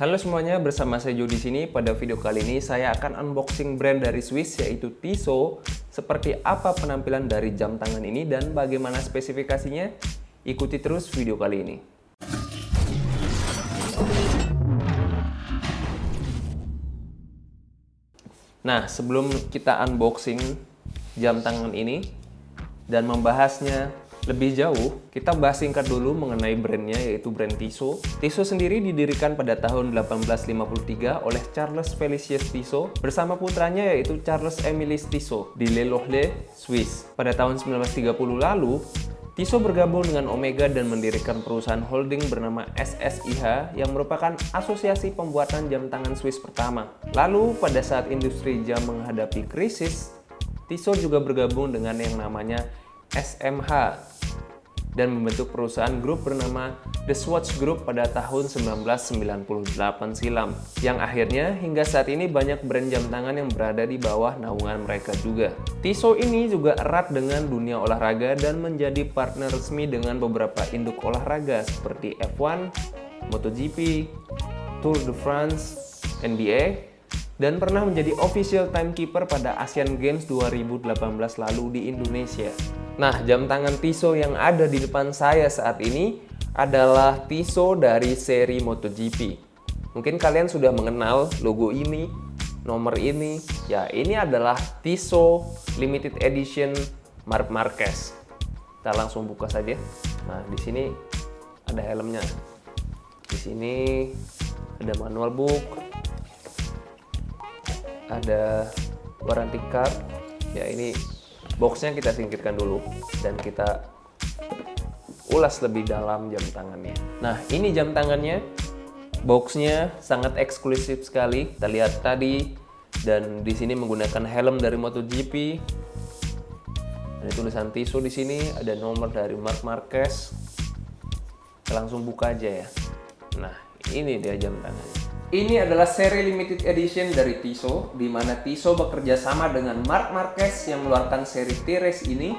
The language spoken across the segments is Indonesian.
Halo semuanya, bersama saya Jo di sini. Pada video kali ini saya akan unboxing brand dari Swiss yaitu Tissot. Seperti apa penampilan dari jam tangan ini dan bagaimana spesifikasinya? Ikuti terus video kali ini. Nah, sebelum kita unboxing jam tangan ini dan membahasnya lebih jauh, kita bahas singkat dulu mengenai brandnya yaitu brand Tissot. Tissot sendiri didirikan pada tahun 1853 oleh Charles Felicius Tissot bersama putranya yaitu Charles Emilis Tissot di Le Locle, Swiss. Pada tahun 1930 lalu, Tissot bergabung dengan Omega dan mendirikan perusahaan holding bernama SSIH yang merupakan asosiasi pembuatan jam tangan Swiss pertama. Lalu pada saat industri jam menghadapi krisis, Tissot juga bergabung dengan yang namanya SMH dan membentuk perusahaan grup bernama The Swatch Group pada tahun 1998 silam yang akhirnya hingga saat ini banyak brand jam tangan yang berada di bawah naungan mereka juga. Tissot ini juga erat dengan dunia olahraga dan menjadi partner resmi dengan beberapa induk olahraga seperti F1, MotoGP, Tour de France, NBA, dan pernah menjadi official timekeeper pada Asian Games 2018 lalu di Indonesia. Nah, jam tangan Tissot yang ada di depan saya saat ini adalah Tissot dari seri MotoGP. Mungkin kalian sudah mengenal logo ini, nomor ini. Ya, ini adalah Tissot Limited Edition Marc Marquez. Kita langsung buka saja. Nah, di sini ada helmnya. Di sini ada manual book, ada warranty card. Ya, ini boxnya kita singkirkan dulu dan kita ulas lebih dalam jam tangannya. Nah, ini jam tangannya. Boxnya sangat eksklusif sekali. Kita lihat tadi dan di sini menggunakan helm dari MotoGP. Ada tulisan Tissot di sini, ada nomor dari Marc Marquez. Kita langsung buka aja ya. Nah, ini dia jam tangannya. Ini adalah seri limited edition dari Tissot, di mana Tissot bekerja sama dengan Marc Marquez yang mengeluarkan seri T-Race ini.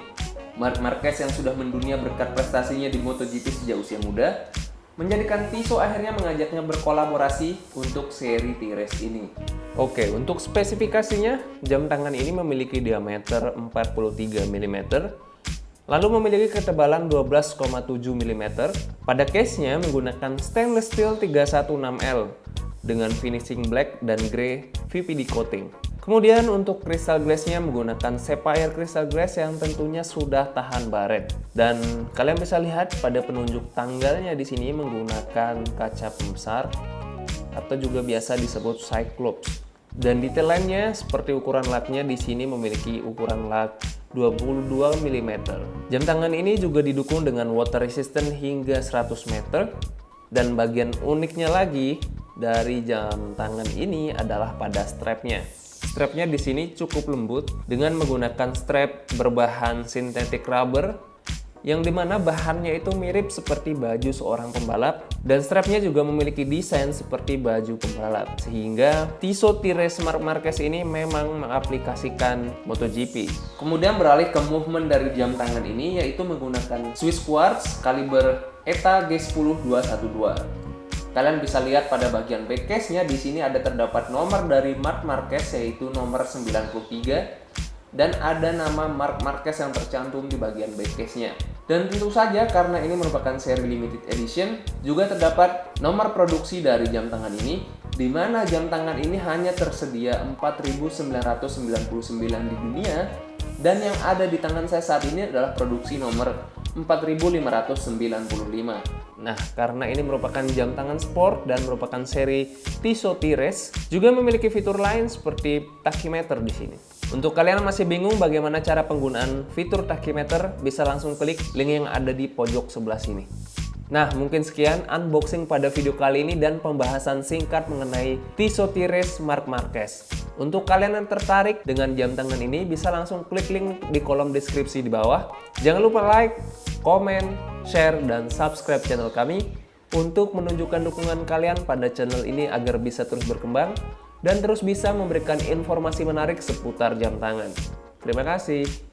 Marc Marquez yang sudah mendunia berkat prestasinya di MotoGP sejak usia muda, menjadikan Tissot akhirnya mengajaknya berkolaborasi untuk seri T-Race ini. Oke, untuk spesifikasinya, jam tangan ini memiliki diameter 43 mm, lalu memiliki ketebalan 12,7 mm. Pada case-nya menggunakan stainless steel 316L dengan finishing black dan grey VPD coating. Kemudian untuk crystal glassnya menggunakan sapphire crystal glass yang tentunya sudah tahan baret. Dan kalian bisa lihat pada penunjuk tanggalnya di sini menggunakan kaca pembesar atau juga biasa disebut cyclops. Dan detail lainnya seperti ukuran laknya di sini memiliki ukuran lak 22 mm. Jam tangan ini juga didukung dengan water resistant hingga 100 meter. Dan bagian uniknya lagi, dari jam tangan ini adalah pada strapnya. Strapnya di sini cukup lembut dengan menggunakan strap berbahan synthetic rubber yang di mana bahannya itu mirip seperti baju seorang pembalap dan strapnya juga memiliki desain seperti baju pembalap. Sehingga Tissot T-Race Marc Marquez ini memang mengaplikasikan MotoGP. Kemudian beralih ke movement dari jam tangan ini yaitu menggunakan Swiss Quartz kaliber ETA G10 212 Kalian bisa lihat pada bagian back case-nya di sini ada terdapat nomor dari Mark Marquez yaitu nomor 93 dan ada nama Mark Marquez yang tercantum di bagian back case-nya. Dan tentu saja karena ini merupakan seri limited edition, juga terdapat nomor produksi dari jam tangan ini, di mana jam tangan ini hanya tersedia 4.999 di dunia, dan yang ada di tangan saya saat ini adalah produksi nomor 4595. Nah, karena ini merupakan jam tangan sport dan merupakan seri Tissot T-Race, juga memiliki fitur lain seperti tachymeter di sini. Untuk kalian yang masih bingung bagaimana cara penggunaan fitur tachymeter, bisa langsung klik link yang ada di pojok sebelah sini. Nah, mungkin sekian unboxing pada video kali ini dan pembahasan singkat mengenai Tissot T-Race Marc Marquez. Untuk kalian yang tertarik dengan jam tangan ini, bisa langsung klik link di kolom deskripsi di bawah. Jangan lupa like, komen, share, dan subscribe channel kami untuk menunjukkan dukungan kalian pada channel ini agar bisa terus berkembang dan terus bisa memberikan informasi menarik seputar jam tangan. Terima kasih.